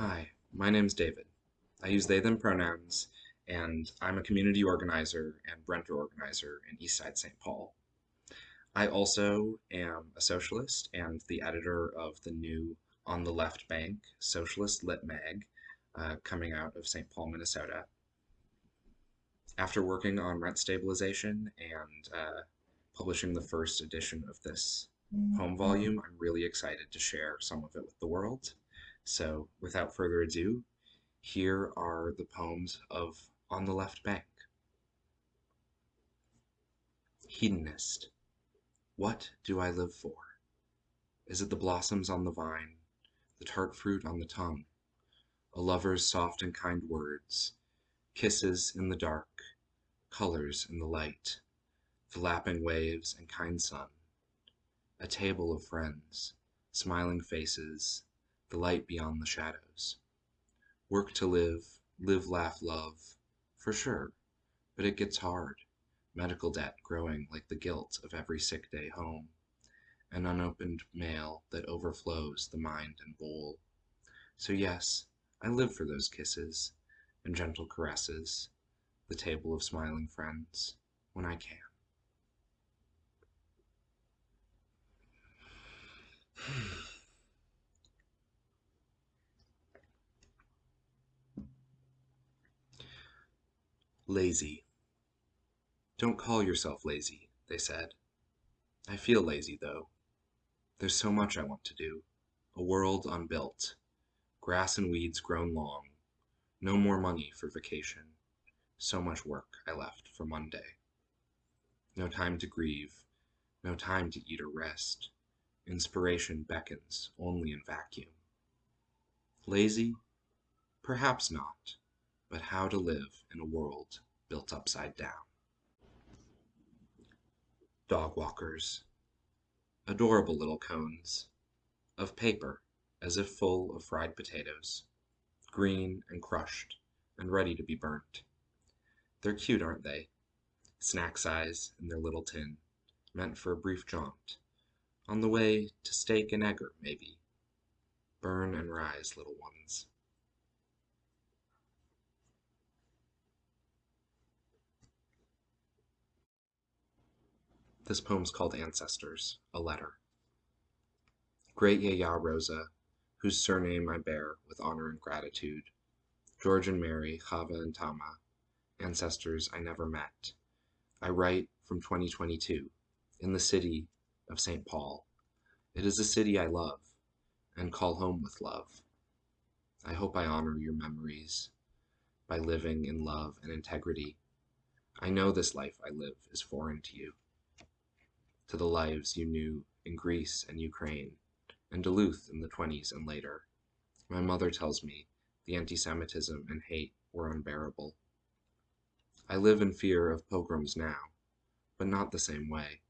Hi, my name's David. I use they them pronouns, and I'm a community organizer and renter organizer in Eastside St. Paul. I also am a socialist and the editor of the new On the Left Bank Socialist Lit Mag, uh, coming out of St. Paul, Minnesota. After working on rent stabilization and uh, publishing the first edition of this home volume, I'm really excited to share some of it with the world. So, without further ado, here are the poems of On the Left Bank. Hedonist. What do I live for? Is it the blossoms on the vine, the tart fruit on the tongue, a lover's soft and kind words, kisses in the dark, colors in the light, the lapping waves and kind sun, a table of friends, smiling faces, the light beyond the shadows. Work to live, live, laugh, love, for sure, but it gets hard. Medical debt growing like the guilt of every sick day home, an unopened mail that overflows the mind and bowl. So, yes, I live for those kisses and gentle caresses, the table of smiling friends, when I can. Lazy. Don't call yourself lazy, they said. I feel lazy, though. There's so much I want to do. A world unbuilt. Grass and weeds grown long. No more money for vacation. So much work I left for Monday. No time to grieve. No time to eat or rest. Inspiration beckons only in vacuum. Lazy? Perhaps not, but how to live in a world built upside down. Dog walkers. Adorable little cones. Of paper, as if full of fried potatoes. Green and crushed, and ready to be burnt. They're cute, aren't they? Snack size in their little tin, meant for a brief jaunt. On the way to steak and egger, maybe. Burn and rise, little ones. This poem's called Ancestors, a letter. Great Yaya Rosa, whose surname I bear with honor and gratitude, George and Mary, Chava and Tama, ancestors I never met. I write from 2022, in the city of St. Paul. It is a city I love, and call home with love. I hope I honor your memories by living in love and integrity. I know this life I live is foreign to you to the lives you knew in Greece and Ukraine, and Duluth in the 20s and later. My mother tells me the anti Semitism and hate were unbearable. I live in fear of pogroms now, but not the same way.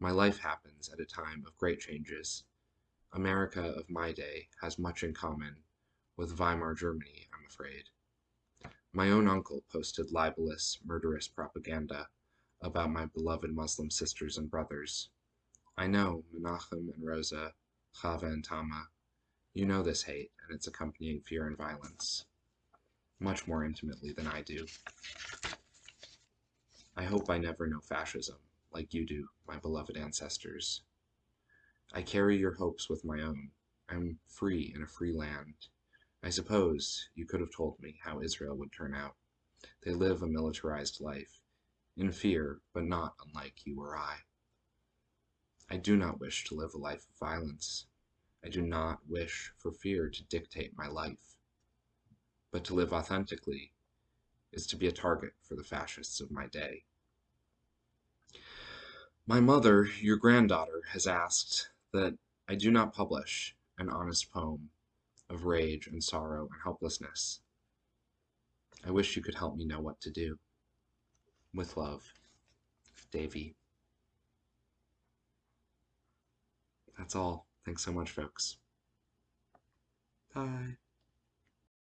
My life happens at a time of great changes. America of my day has much in common with Weimar Germany, I'm afraid. My own uncle posted libelous, murderous propaganda about my beloved Muslim sisters and brothers. I know, Menachem and Rosa, Chava and Tama, you know this hate and its accompanying fear and violence, much more intimately than I do. I hope I never know fascism, like you do, my beloved ancestors. I carry your hopes with my own. I'm free in a free land. I suppose you could have told me how Israel would turn out. They live a militarized life, in fear, but not unlike you or I. I do not wish to live a life of violence. I do not wish for fear to dictate my life. But to live authentically is to be a target for the fascists of my day. My mother, your granddaughter, has asked that I do not publish an honest poem of rage and sorrow and helplessness. I wish you could help me know what to do. With love, Davy. That's all. Thanks so much, folks. Bye.